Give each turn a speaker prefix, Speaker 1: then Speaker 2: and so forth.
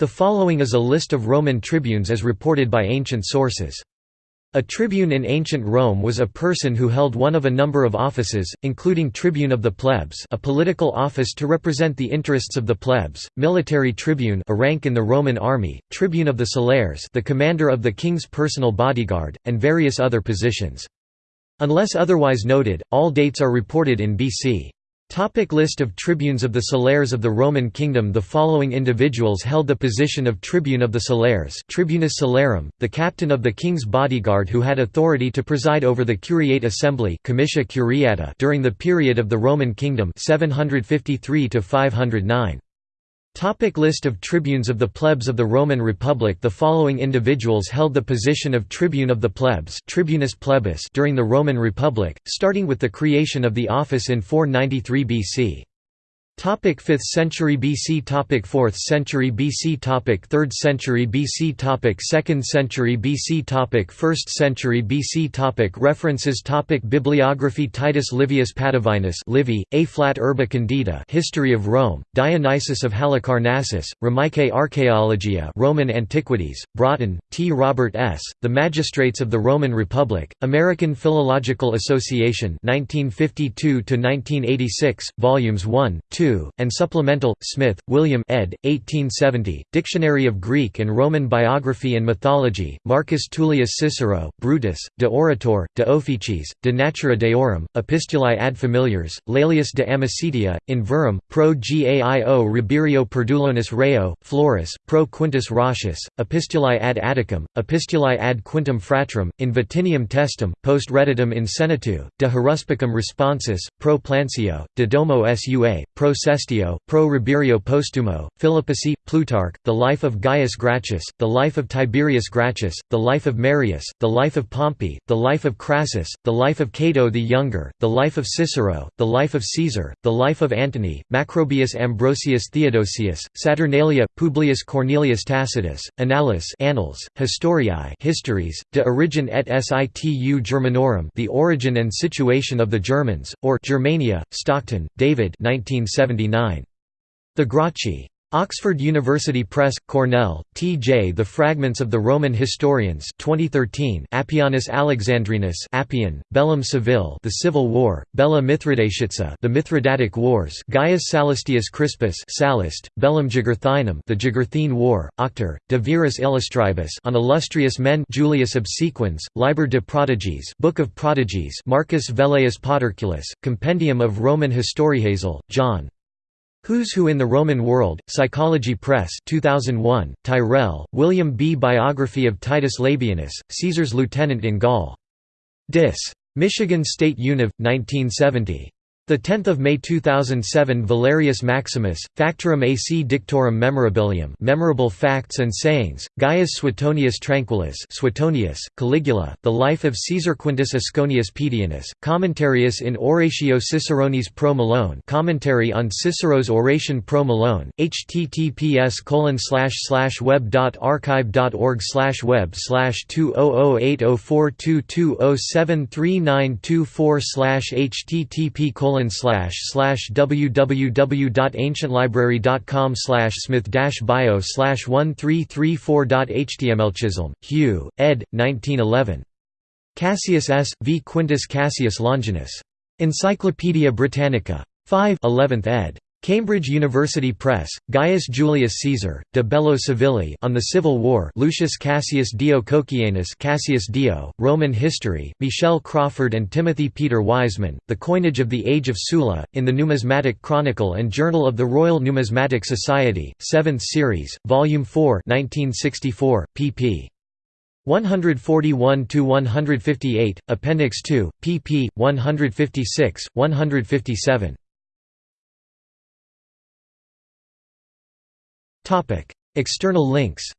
Speaker 1: The following is a list of Roman tribunes as reported by ancient sources. A tribune in ancient Rome was a person who held one of a number of offices, including tribune of the plebs a political office to represent the interests of the plebs, military tribune a rank in the Roman army, tribune of the celeres the commander of the king's personal bodyguard, and various other positions. Unless otherwise noted, all dates are reported in BC. Topic list of tribunes of the Celeres of the Roman Kingdom The following individuals held the position of tribune of the Celeres Tribunus Celerum, the captain of the king's bodyguard who had authority to preside over the Curiate Assembly Comitia Curiata during the period of the Roman Kingdom 753 -509. Topic list of tribunes of the plebs of the Roman Republic The following individuals held the position of tribune of the plebs tribunus plebis during the Roman Republic, starting with the creation of the office in 493 BC. Topic 5th century BC Topic 4th century BC Topic 3rd century BC Topic 2nd century BC Topic 1st century BC Topic References Topic Bibliography Titus Livius Patavinus Livy, Ab Urbe Condita History of Rome, Dionysius of Halicarnassus, Romaeque Archaeologia Roman Antiquities, Broughton, T. Robert S., The Magistrates of the Roman Republic, American Philological Association 1952–1986, Volumes 1, 2 and Supplemental, Smith, William ed. 1870, Dictionary of Greek and Roman Biography and Mythology, Marcus Tullius Cicero, Brutus, De Oratore, De Officiis, De Natura Deorum, Epistulae ad Familiares, Laelius de Amicitia, in Verrem, Pro Gaio Rabirio Perduellionis Reo, Florus, Pro Quintus Roscius, Epistulae ad Atticum, Epistulae ad Quintum Fratrem, in Vatinium Testem, Post Reditum in Senatu, De Haruspicum Responsis, Pro Plancio, De Domo Sua, Pro Sestio, Pro Rabirio Postumo, Philippici, Plutarch, The Life of Gaius Gracchus, The Life of Tiberius Gracchus, The Life of Marius, The Life of Pompey, The Life of Crassus, The Life of Cato the Younger, The Life of Cicero, The Life of Caesar, The Life of Antony, Macrobius Ambrosius Theodosius, Saturnalia, Publius Cornelius Tacitus, Annales Annals, Historiae Histories, De Origine et Situ Germanorum The Origin and Situation of the Germans, or Germania, Stockton, David 1970 the Gracchi. Oxford University Press, Cornell, T.J. The Fragments of the Roman Historians 2013 Appianus Alexandrinus Appian, Bellum Civile The Civil War, Bella Mithridatica The Mithridatic Wars Gaius Sallustius Crispus Sallust, Bellum Jugurthinum The Jugurthine War, Octor, De Viris Illustribus on Illustrious Men Julius Obsequens, Liber de Prodigiis Book of Prodigies Marcus Velleius Paterculus, Compendium of Roman Historiazel, John Who's Who in the Roman World, Psychology Press 2001, Tyrrell, William B. Biography of Titus Labienus, Caesar's lieutenant in Gaul. Dis. Michigan State Univ. 1970. 10 May 2007 Valerius Maximus, Factorum AC Dictorum Memorabilium Memorable Facts and Sayings, Gaius Suetonius Tranquillus Suetonius, Caligula, The Life of Caesar Quintus Asconius Pedianus, Commentarius in Oratio Ciceronis pro Milone Commentary on Cicero's Oration pro Milone, https web.archive.org web 20080422073924 http colon slash slash www.ancientlibrary.com slash smith bio slash 1334.html Chisholm, Hugh, ed. 1911. Cassius S. v Quintus Cassius Longinus. Encyclopædia Britannica. 5 11th ed. Cambridge University Press, Gaius Julius Caesar, De Bello Civili on the Civil War Lucius Cassius Dio Cocceianus Cassius Dio, Roman History, Michel Crawford and Timothy Peter Wiseman, The Coinage of the Age of Sulla, in the Numismatic Chronicle and Journal of the Royal Numismatic Society, 7th Series, Volume 4 1964, pp. 141–158, Appendix 2, pp. 156, 157. External links